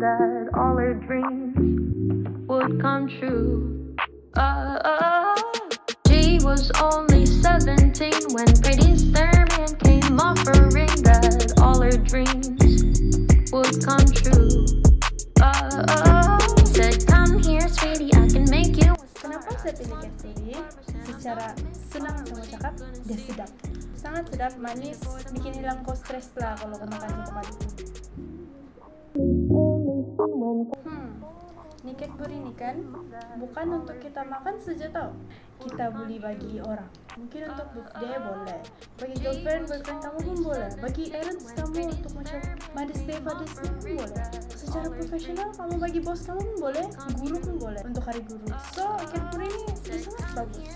that all her dreams would come true. Uh, she was only 17 when Pretty Sherman came offering that all her dreams would come true. Uh, said, Come here, sweetie, I can make you. Kenapa saya pilih? Secara senang dia sedap. Sangat sedap, manis, bikin hilang kau stres lah kalau kau makan satu kali. Hmm, ini Cadbury ini kan bukan untuk kita makan saja tau. Kita beli bagi orang. Mungkin untuk birthday boleh. Bagi girlfriend, boyfriend kamu pun boleh. Bagi parents kamu untuk macam Mother's Day, Father's Day pun boleh. Secara profesional kamu bagi bos kamu pun boleh. Guru pun boleh untuk hari guru. So, Cadbury ini sangat bagus.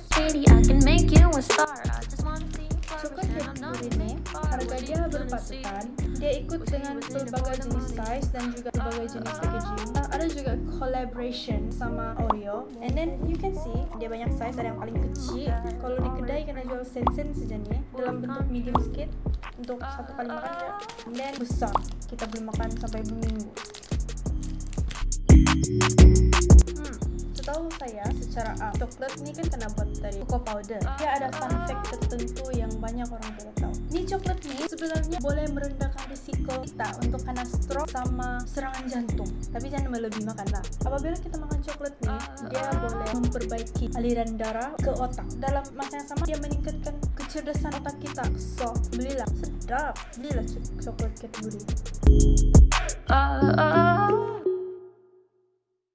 Sweetie, I can make you a star. I just wanna see you Coklat Cadbury ini harga dia berpatutan. Dia ikut dengan berbagai jenis size dan juga berbagai jenis packaging. Uh, ada juga collaboration sama Oreo. And then you can see dia banyak size. Ada yang paling kecil. Kalau di kedai kena jual sen-sen saja nih dalam bentuk medium sedikit untuk satu kali makan ya. Then besar. Kita boleh makan sampai berminggu. Saya secara A, coklat ini kan kena buat dari cocoa powder. Dia ada fun fact tertentu yang banyak orang tidak tahu. Ini coklat ini sebenarnya boleh merendahkan risiko kita untuk kena stroke sama serangan jantung. Tapi jangan melebih makan lah. Apabila kita makan coklat nih, dia boleh memperbaiki aliran darah ke otak. Dalam masa yang sama, dia meningkatkan kecerdasan otak kita. So, belilah. Sedap. Belilah cok- coklat Cadbury. Uh, uh,